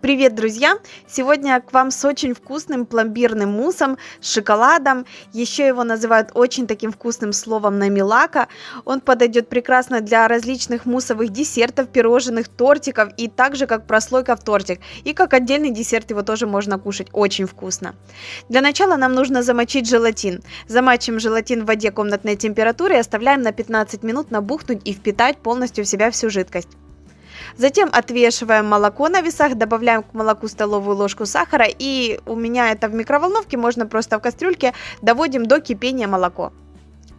Привет, друзья! Сегодня к вам с очень вкусным пломбирным муссом с шоколадом. Еще его называют очень таким вкусным словом намилака. Он подойдет прекрасно для различных муссовых десертов, пирожных, тортиков и также как прослойка в тортик. И как отдельный десерт его тоже можно кушать. Очень вкусно. Для начала нам нужно замочить желатин. Замачиваем желатин в воде комнатной температуры и оставляем на 15 минут набухнуть и впитать полностью в себя всю жидкость. Затем отвешиваем молоко на весах, добавляем к молоку столовую ложку сахара и у меня это в микроволновке, можно просто в кастрюльке, доводим до кипения молоко.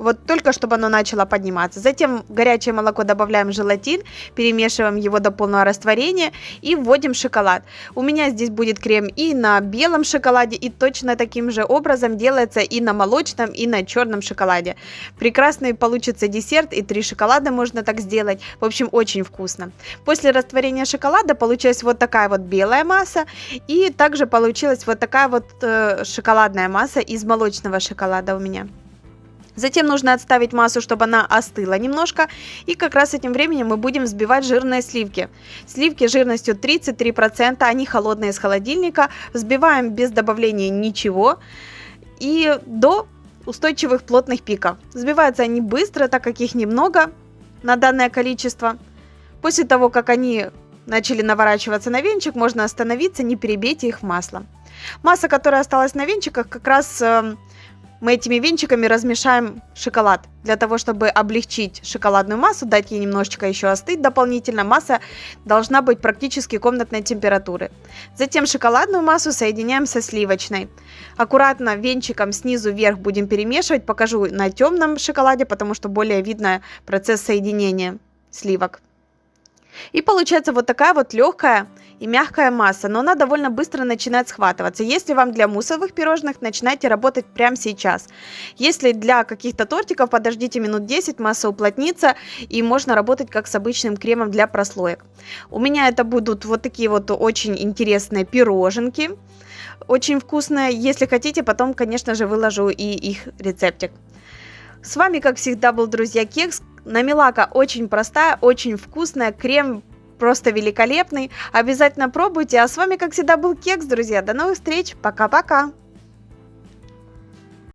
Вот только чтобы оно начало подниматься. Затем в горячее молоко добавляем желатин, перемешиваем его до полного растворения и вводим шоколад. У меня здесь будет крем и на белом шоколаде, и точно таким же образом делается и на молочном, и на черном шоколаде. Прекрасный получится десерт, и три шоколада можно так сделать. В общем, очень вкусно. После растворения шоколада получилась вот такая вот белая масса, и также получилась вот такая вот э, шоколадная масса из молочного шоколада у меня. Затем нужно отставить массу, чтобы она остыла немножко. И как раз этим временем мы будем взбивать жирные сливки. Сливки жирностью 33%, они холодные из холодильника. Взбиваем без добавления ничего. И до устойчивых плотных пиков. Взбиваются они быстро, так как их немного на данное количество. После того, как они начали наворачиваться на венчик, можно остановиться, не перебейте их в масло. Масса, которая осталась на венчиках, как раз эм, мы этими венчиками размешаем шоколад. Для того, чтобы облегчить шоколадную массу, дать ей немножечко еще остыть дополнительно, масса должна быть практически комнатной температуры. Затем шоколадную массу соединяем со сливочной. Аккуратно венчиком снизу вверх будем перемешивать. Покажу на темном шоколаде, потому что более видно процесс соединения сливок. И получается вот такая вот легкая и мягкая масса, но она довольно быстро начинает схватываться. Если вам для муссовых пирожных, начинайте работать прямо сейчас. Если для каких-то тортиков, подождите минут 10, масса уплотнится и можно работать как с обычным кремом для прослоек. У меня это будут вот такие вот очень интересные пироженки. Очень вкусные. Если хотите, потом, конечно же, выложу и их рецептик. С вами, как всегда, был Друзья Кекс. Намилака очень простая, очень вкусная. Крем просто великолепный. Обязательно пробуйте. А с вами, как всегда, был Кекс, друзья. До новых встреч. Пока-пока.